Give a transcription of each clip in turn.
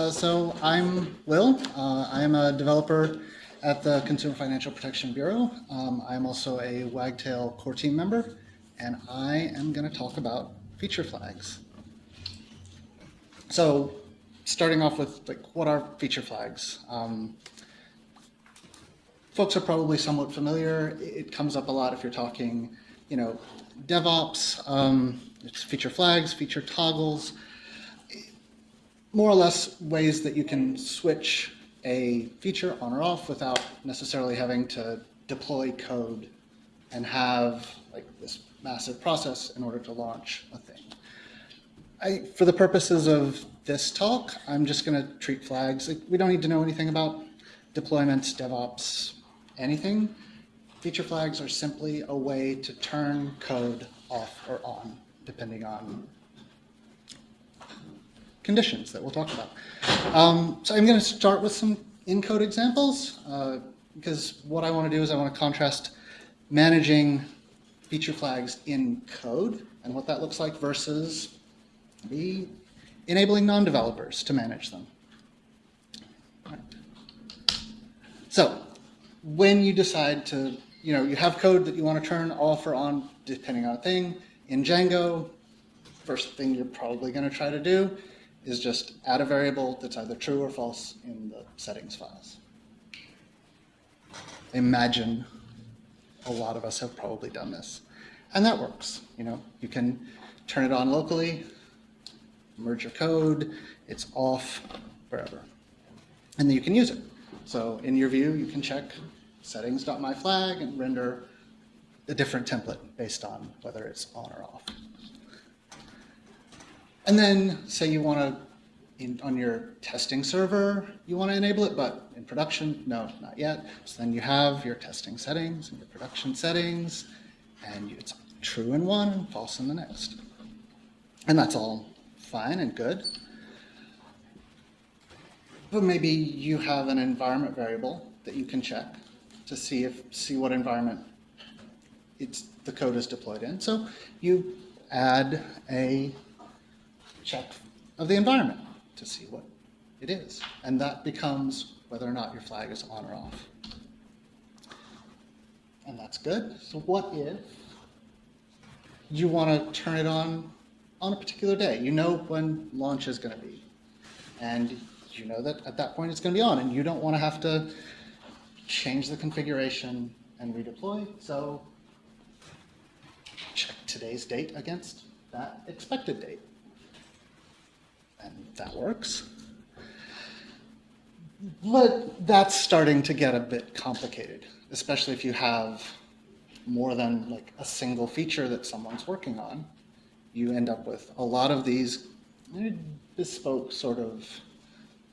Uh, so I'm Will. Uh, I am a developer at the Consumer Financial Protection Bureau. Um, I'm also a Wagtail core team member, and I am going to talk about feature flags. So starting off with like what are feature flags? Um, folks are probably somewhat familiar. It comes up a lot if you're talking, you know, DevOps, um, it's feature flags, feature toggles, more or less ways that you can switch a feature on or off without necessarily having to deploy code and have like this massive process in order to launch a thing. I, for the purposes of this talk, I'm just going to treat flags. Like, we don't need to know anything about deployments, DevOps, anything. Feature flags are simply a way to turn code off or on, depending on conditions that we'll talk about. Um, so I'm going to start with some in-code examples, uh, because what I want to do is I want to contrast managing feature flags in code and what that looks like versus the enabling non-developers to manage them. Right. So when you decide to, you know, you have code that you want to turn off or on depending on a thing, in Django, first thing you're probably going to try to do is just add a variable that's either true or false in the settings files. Imagine a lot of us have probably done this. And that works. You know, you can turn it on locally, merge your code, it's off, wherever. And then you can use it. So in your view, you can check settings.myflag and render a different template based on whether it's on or off. And then say you want to, on your testing server, you want to enable it, but in production, no, not yet. So then you have your testing settings and your production settings, and it's true in one and false in the next. And that's all fine and good. But maybe you have an environment variable that you can check to see if see what environment it's the code is deployed in. So you add a check of the environment to see what it is. And that becomes whether or not your flag is on or off. And that's good. So what if you want to turn it on on a particular day. You know when launch is going to be. And you know that at that point it's going to be on, and you don't want to have to change the configuration and redeploy. So check today's date against that expected date. And that works. But that's starting to get a bit complicated, especially if you have more than like a single feature that someone's working on you end up with a lot of these bespoke sort of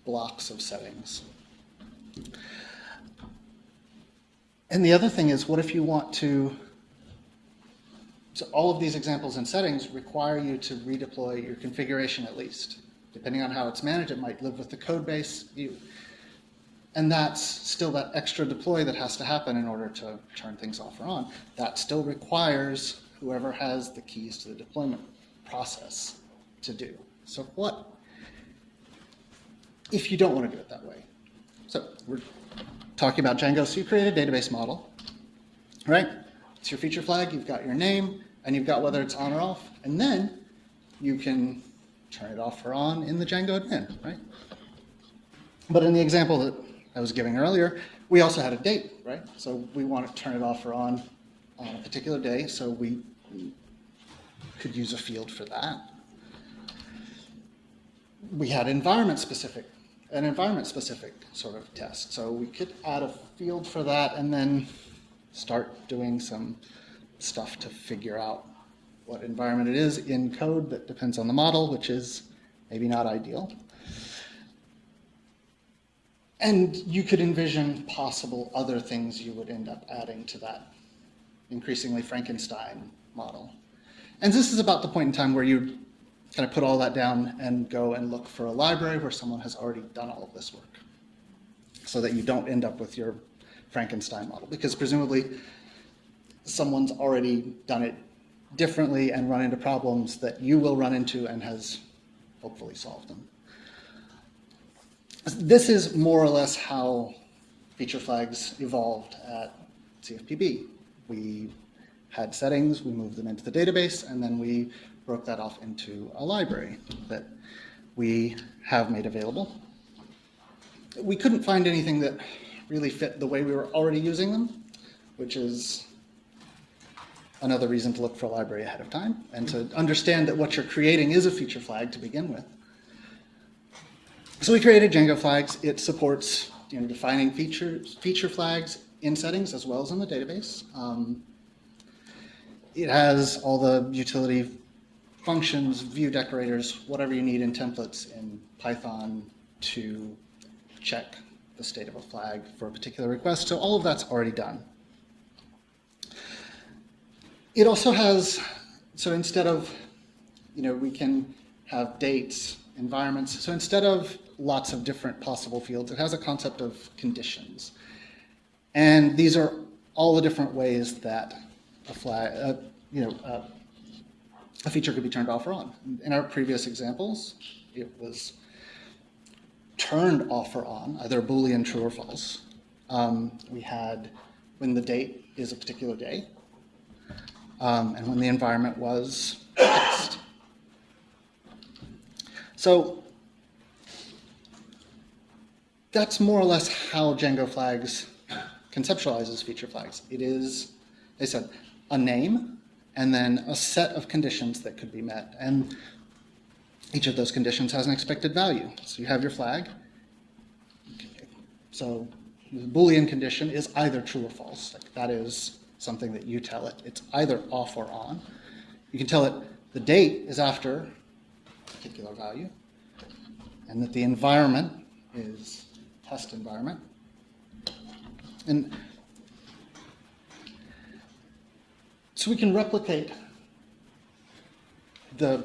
blocks of settings. And the other thing is, what if you want to, so all of these examples and settings require you to redeploy your configuration at least. Depending on how it's managed, it might live with the code base view. And that's still that extra deploy that has to happen in order to turn things off or on. That still requires whoever has the keys to the deployment process to do. So what if you don't want to do it that way? So we're talking about Django. So you create a database model, right? It's your feature flag. You've got your name, and you've got whether it's on or off. And then you can turn it off or on in the Django admin, right? But in the example that I was giving earlier, we also had a date, right? So we want to turn it off or on on a particular day. So we could use a field for that. We had environment specific, an environment specific sort of test. So we could add a field for that and then start doing some stuff to figure out what environment it is in code that depends on the model, which is maybe not ideal. And you could envision possible other things you would end up adding to that increasingly Frankenstein model. And this is about the point in time where you kind of put all that down and go and look for a library where someone has already done all of this work so that you don't end up with your Frankenstein model because presumably someone's already done it differently and run into problems that you will run into and has hopefully solved them. This is more or less how feature flags evolved at CFPB. We had settings, we moved them into the database, and then we broke that off into a library that we have made available. We couldn't find anything that really fit the way we were already using them, which is another reason to look for a library ahead of time and to understand that what you're creating is a feature flag to begin with. So we created Django flags. It supports you know, defining features, feature flags in settings as well as in the database. Um, it has all the utility functions, view decorators, whatever you need in templates in Python to check the state of a flag for a particular request. So all of that's already done. It also has, so instead of, you know, we can have dates, environments. So instead of lots of different possible fields, it has a concept of conditions. And these are all the different ways that a flag, uh, you know, uh, a feature could be turned off or on. In our previous examples, it was turned off or on, either Boolean true or false. Um, we had when the date is a particular day, um, and when the environment was text. So that's more or less how Django flags conceptualizes feature flags. It is, they said, a name and then a set of conditions that could be met. And each of those conditions has an expected value. So you have your flag. So the Boolean condition is either true or false. Like that is something that you tell it. It's either off or on. You can tell it the date is after a particular value, and that the environment is test environment. And so we can replicate the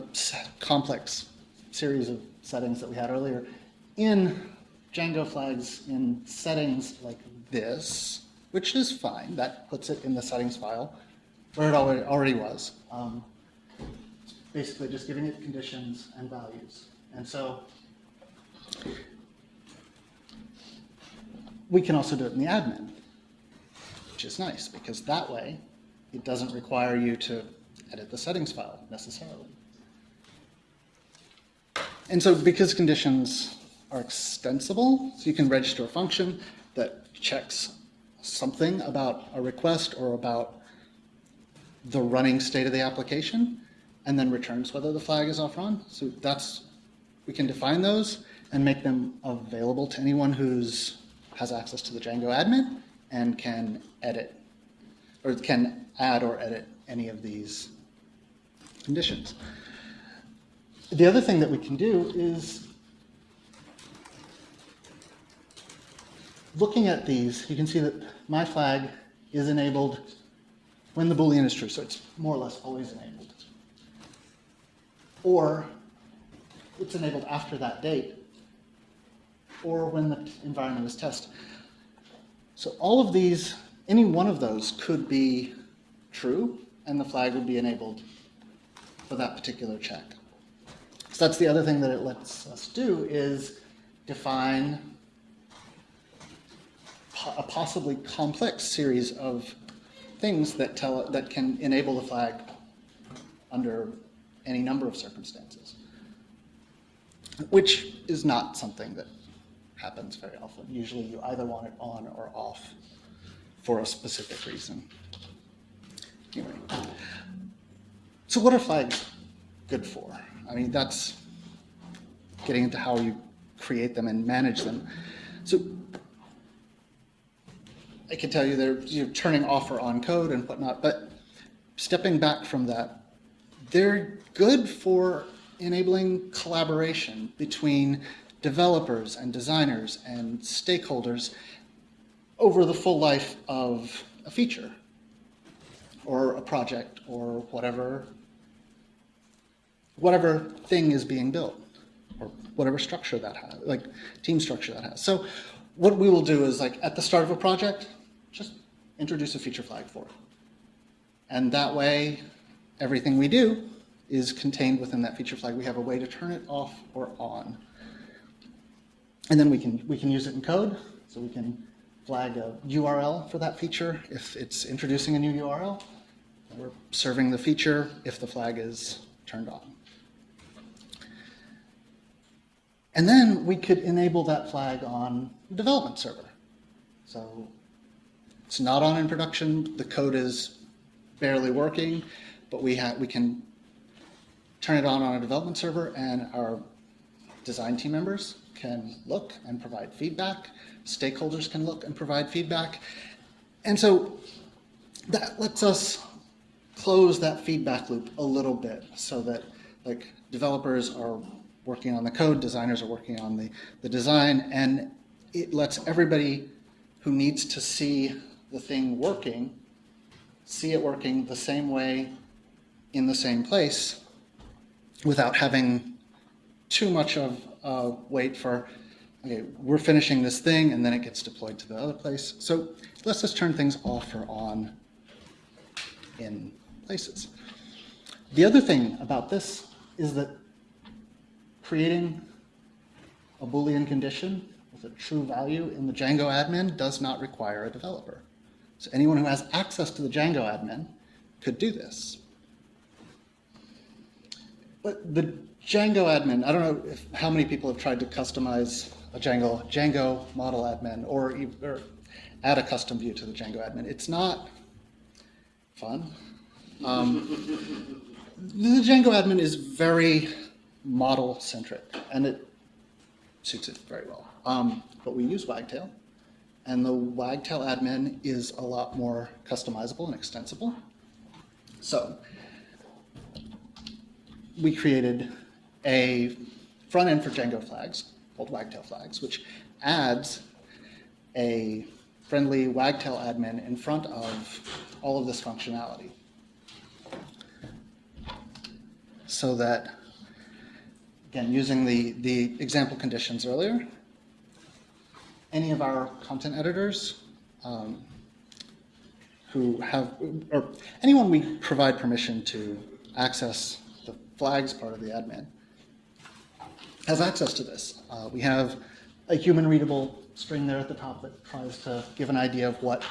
complex series of settings that we had earlier in Django flags in settings like this, which is fine. That puts it in the settings file where it already, already was. Um, basically just giving it conditions and values. And so we can also do it in the admin, which is nice because that way it doesn't require you to edit the settings file necessarily. And so because conditions are extensible, so you can register a function that checks something about a request or about the running state of the application and then returns whether the flag is off or on. So that's, we can define those and make them available to anyone who's has access to the Django admin and can edit or can add or edit any of these conditions. The other thing that we can do is looking at these, you can see that my flag is enabled when the Boolean is true, so it's more or less always enabled. Or it's enabled after that date, or when the environment is test. So all of these, any one of those could be true, and the flag would be enabled for that particular check. So that's the other thing that it lets us do is define a possibly complex series of things that tell that can enable the flag under any number of circumstances, which is not something that happens very often. Usually you either want it on or off for a specific reason. Anyway, so what are flags good for? I mean, that's getting into how you create them and manage them. So I can tell you they're you know, turning off or on code and whatnot, but stepping back from that, they're good for enabling collaboration between developers and designers and stakeholders over the full life of a feature or a project or whatever whatever thing is being built or whatever structure that has, like team structure that has. So what we will do is like at the start of a project, just introduce a feature flag for it. And that way, everything we do is contained within that feature flag. We have a way to turn it off or on. And then we can, we can use it in code, so we can flag a URL for that feature if it's introducing a new URL. We're serving the feature if the flag is turned on. And then we could enable that flag on the development server. So it's not on in production, the code is barely working, but we, have we can turn it on on a development server and our design team members can look and provide feedback. Stakeholders can look and provide feedback. And so that lets us close that feedback loop a little bit so that like developers are working on the code, designers are working on the, the design, and it lets everybody who needs to see the thing working, see it working the same way in the same place without having too much of a wait for, okay, we're finishing this thing and then it gets deployed to the other place. So let's just turn things off or on in places. The other thing about this is that creating a Boolean condition with a true value in the Django admin does not require a developer. So anyone who has access to the Django admin could do this. But the Django admin, I don't know if, how many people have tried to customize a Django, Django model admin or, or add a custom view to the Django admin. It's not fun. Um, the Django admin is very model centric and it suits it very well. Um, but we use Wagtail and the Wagtail admin is a lot more customizable and extensible. So we created a front end for Django flags called Wagtail flags, which adds a friendly Wagtail admin in front of all of this functionality. So that, again, using the, the example conditions earlier, any of our content editors um, who have, or anyone we provide permission to access the flags part of the admin has access to this. Uh, we have a human readable string there at the top that tries to give an idea of what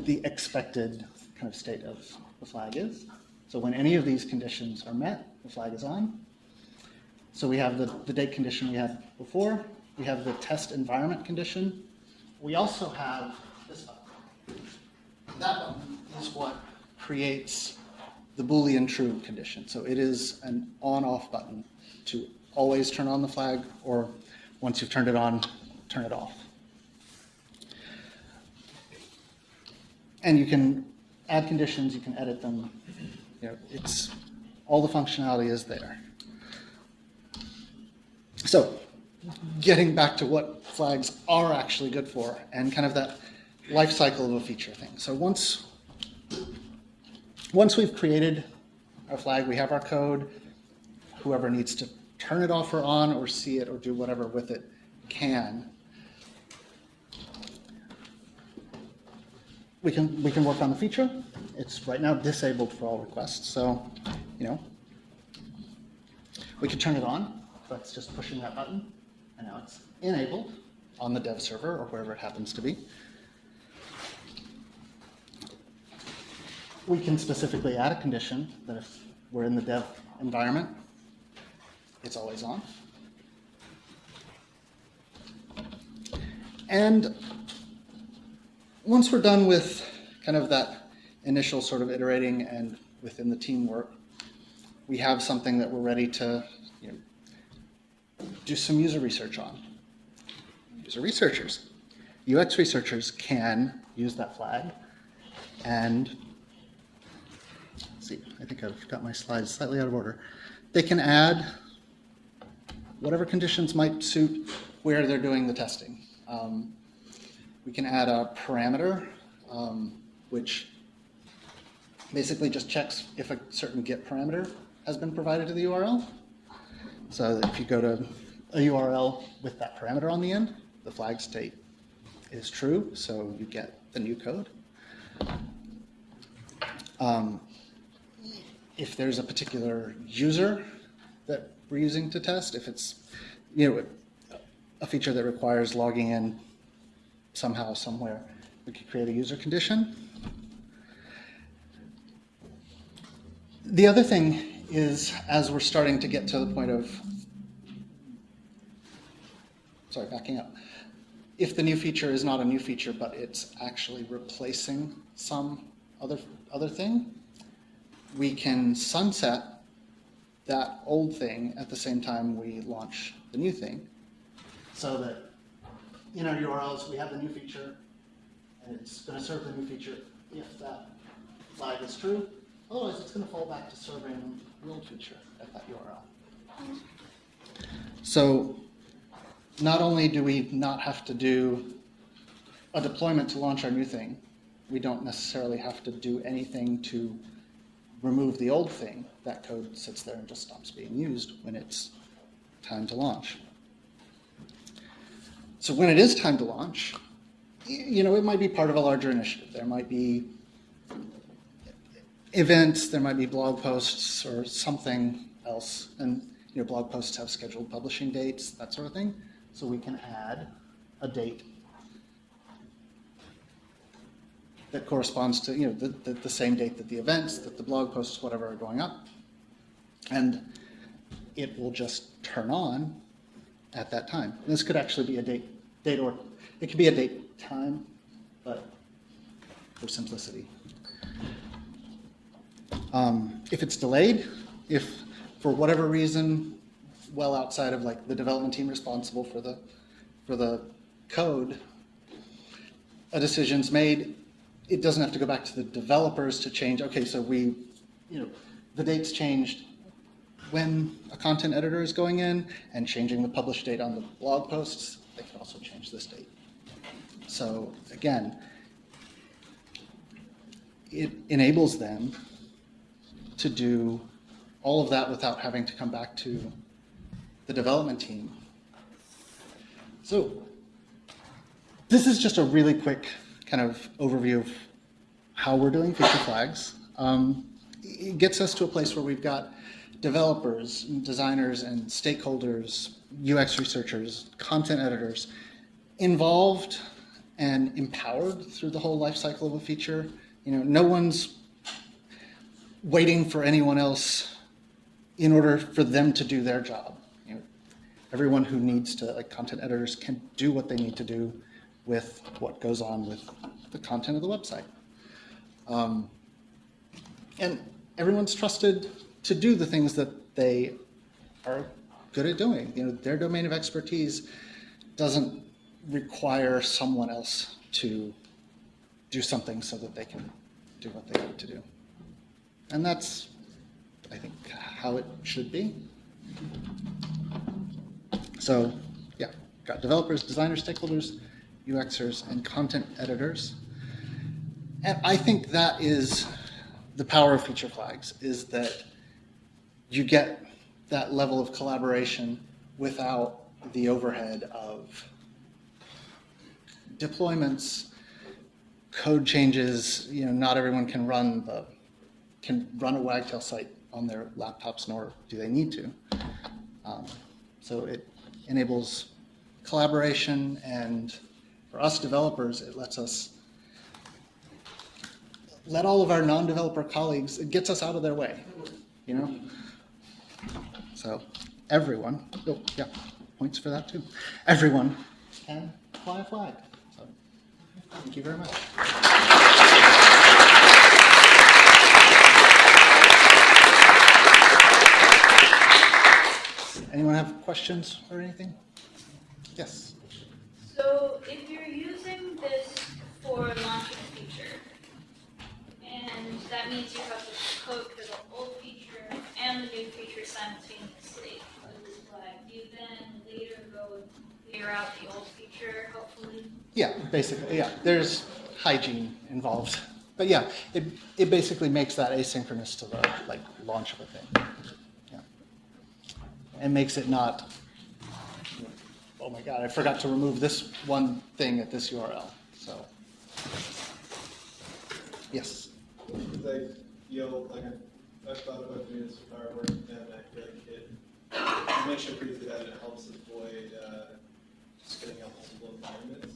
the expected kind of state of the flag is. So when any of these conditions are met, the flag is on. So we have the, the date condition we had before. We have the test environment condition. We also have this button. That button is what creates the Boolean true condition. So it is an on-off button to always turn on the flag, or once you've turned it on, turn it off. And you can add conditions, you can edit them. You know, it's all the functionality is there. So, getting back to what flags are actually good for, and kind of that life cycle of a feature thing. So once once we've created our flag, we have our code, whoever needs to turn it off or on or see it or do whatever with it can. We can, we can work on the feature. It's right now disabled for all requests, so, you know, we can turn it on. That's just pushing that button, and now it's enabled on the dev server or wherever it happens to be. We can specifically add a condition that if we're in the dev environment, it's always on. And once we're done with kind of that initial sort of iterating and within the teamwork, we have something that we're ready to do some user research on. User researchers, UX researchers can use that flag and see, I think I've got my slides slightly out of order. They can add whatever conditions might suit where they're doing the testing. Um, we can add a parameter, um, which basically just checks if a certain get parameter has been provided to the URL. So if you go to a URL with that parameter on the end, the flag state is true, so you get the new code. Um, if there's a particular user that we're using to test, if it's, you know, a feature that requires logging in somehow, somewhere. We could create a user condition. The other thing is, as we're starting to get to the point of, sorry, backing up. If the new feature is not a new feature, but it's actually replacing some other, other thing, we can sunset that old thing at the same time we launch the new thing. So that in our URLs, we have the new feature, and it's going to serve the new feature if that flag is true. Otherwise, it's going to fall back to serving old feature at that URL. So not only do we not have to do a deployment to launch our new thing, we don't necessarily have to do anything to remove the old thing. That code sits there and just stops being used when it's time to launch. So when it is time to launch, you know, it might be part of a larger initiative. There might be events, there might be blog posts or something else. And, you know, blog posts have scheduled publishing dates, that sort of thing. So we can add a date that corresponds to, you know, the, the, the same date that the events, that the blog posts, whatever are going up. And it will just turn on at that time. This could actually be a date, date or, it could be a date time, but for simplicity. Um, if it's delayed, if for whatever reason, well outside of like the development team responsible for the, for the code, a decision's made, it doesn't have to go back to the developers to change, okay, so we, you know, the date's changed when a content editor is going in and changing the publish date on the blog posts, they can also change this date. So again, it enables them to do all of that without having to come back to the development team. So this is just a really quick kind of overview of how we're doing feature flags. Um, it gets us to a place where we've got developers, designers, and stakeholders, UX researchers, content editors involved and empowered through the whole life cycle of a feature. You know, no one's waiting for anyone else in order for them to do their job. You know, everyone who needs to, like content editors, can do what they need to do with what goes on with the content of the website. Um, and everyone's trusted to do the things that they are good at doing. You know, their domain of expertise doesn't require someone else to do something so that they can do what they need to do. And that's, I think, how it should be. So, yeah, got developers, designers, stakeholders, UXers, and content editors. And I think that is the power of feature flags, is that you get that level of collaboration without the overhead of deployments, code changes. You know, not everyone can run the can run a Wagtail site on their laptops, nor do they need to. Um, so it enables collaboration, and for us developers, it lets us let all of our non-developer colleagues. It gets us out of their way, you know. So everyone, oh yeah, points for that too. Everyone can fly a flag. So thank you very much. Anyone have questions or anything? Yes. So if you're using this for launching a feature, and that means you have to code for the old feature and the new feature simultaneously, do you then later go and figure out the old feature, hopefully? Yeah, basically, yeah. There's hygiene involved, but yeah, it it basically makes that asynchronous to the like launch of a thing. And makes it not. Oh my God! I forgot to remove this one thing at this URL. So, yes. you know, like I, I've thought about doing this with our work, and I feel like it, you mentioned briefly that it helps avoid, uh, spinning up multiple environments?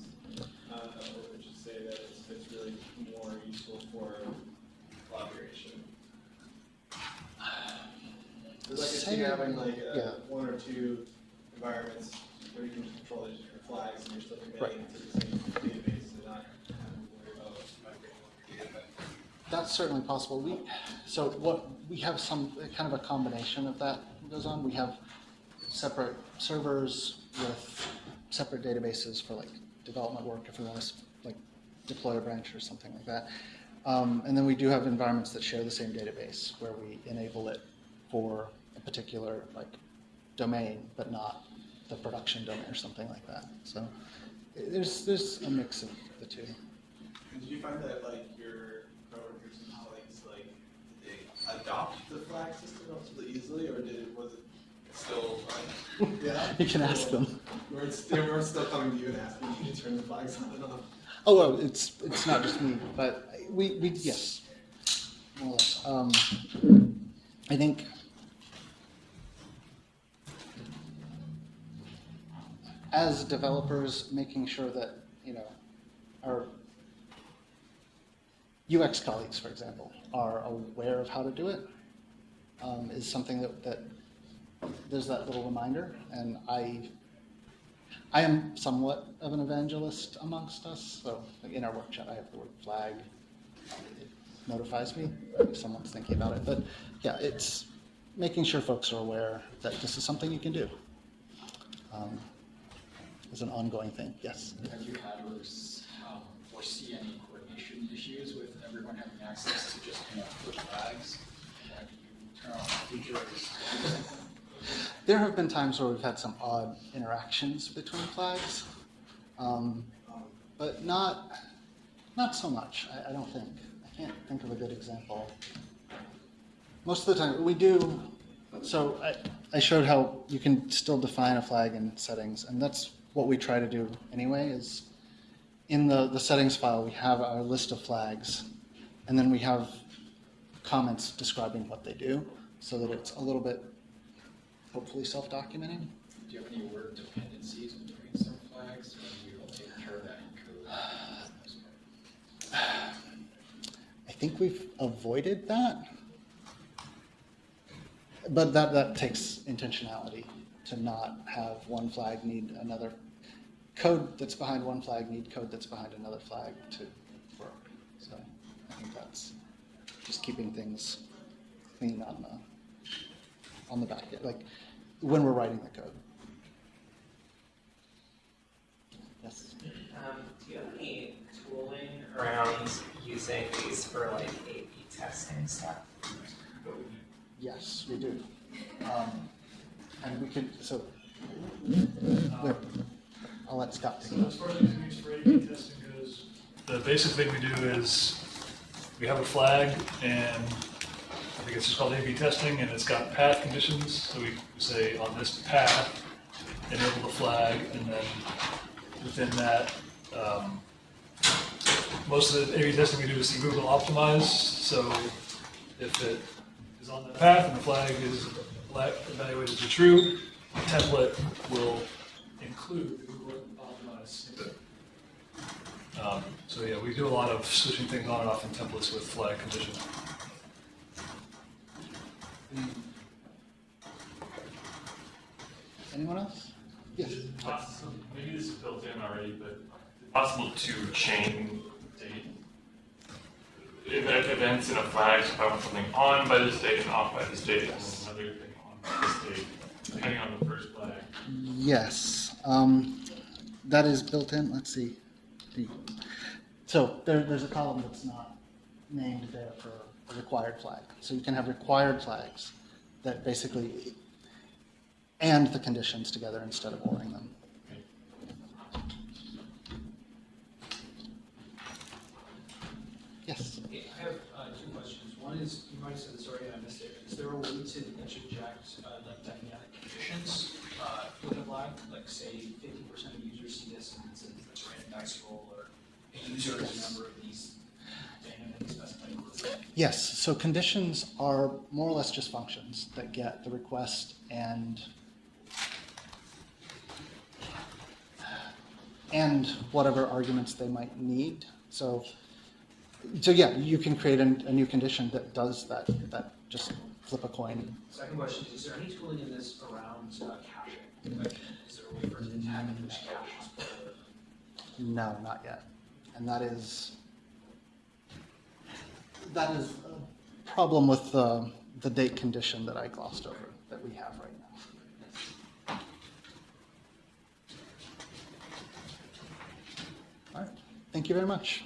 Uh, or would you say that it's, it's really more useful for collaboration? It's like if you're having like, uh, yeah. one or two environments where you can control these different flags and you're still Right. to the same database and not worry about migrating all your data. That's certainly possible. We, so what, we have some, kind of a combination of that goes on. We have separate servers with separate databases for like development work if we want to like deploy a branch or something like that. Um, and then we do have environments that share the same database where we enable it for a particular like domain, but not the production domain or something like that. So there's, there's a mix of the two. And Did you find that like your coworkers and colleagues, like, did they adopt the flag system relatively easily, or did it, was it still like? Yeah. You can ask them. Where it's, they were still coming to you and asking you to turn the flags on and off. Oh, well, it's, it's not just me, but we, we, yes, more. Um, I think as developers, making sure that, you know, our UX colleagues, for example, are aware of how to do it, um, is something that, that, there's that little reminder, and I I am somewhat of an evangelist amongst us, so in our workshop, I have the word flag. It notifies me if someone's thinking about it, but yeah, it's making sure folks are aware that this is something you can do. Um, It's an ongoing thing, yes. Have you had or um, foresee any coordination issues with everyone having access to just, you know, flags? Like you turn on features? There have been times where we've had some odd interactions between flags, um, but not, not so much, I, I don't think. I can't think of a good example. Most of the time, we do, so I, I showed how you can still define a flag in settings, and that's what we try to do anyway, is in the, the settings file, we have our list of flags, and then we have comments describing what they do, so that it's a little bit hopefully self-documenting. Do you have any word dependencies between some flags, or you take care of that in code? I think we've avoided that. But that, that takes intentionality to not have one flag need another, code that's behind one flag need code that's behind another flag to work. So I think that's just keeping things clean on the, on the back, end, like when we're writing the code. Yes? Um, do you have any tooling around using these for like A/B testing stuff? Yes, we do. Um, And we can, so, wait, I'll let Scott So as far as using testing goes, the basic thing we do is we have a flag and I think it's just called A/B testing and it's got path conditions. So we say on this path, enable the flag and then within that, um, most of the A/B testing we do is see Google Optimize. So if it is on the path and the flag is la- evaluated to true, the template will include the Google optimized snippet. Um, So yeah, we do a lot of switching things on and off in templates with flag condition. Anyone else? Yes. Possible, maybe this is built in already, but is possible to chain date? Event, events in a flag, so if I want something on by this date and off by this date, and another thing Yes, um, that is built in, let's see. So there, there's a column that's not named there for a required flag. So you can have required flags that basically, and the conditions together instead of ordering them. Yes, I have uh, two questions. One is, you might have said this already, I missed it. Is there a way to like conditions uh, with a? Like say fifty percent of users see this and it's a it's a random dice roll or a user is a member of these yes, so conditions are more or less just functions that get the request and and whatever arguments they might need. So, so yeah, you can create a, a new condition that does that, that just flip a coin. Second question, is there any tooling in this around uh, caching? Like, Is there a way for it to tag and push caches? No, not yet. And that is, that is a problem with the, the date condition that I glossed over, that we have right now. All right, thank you very much.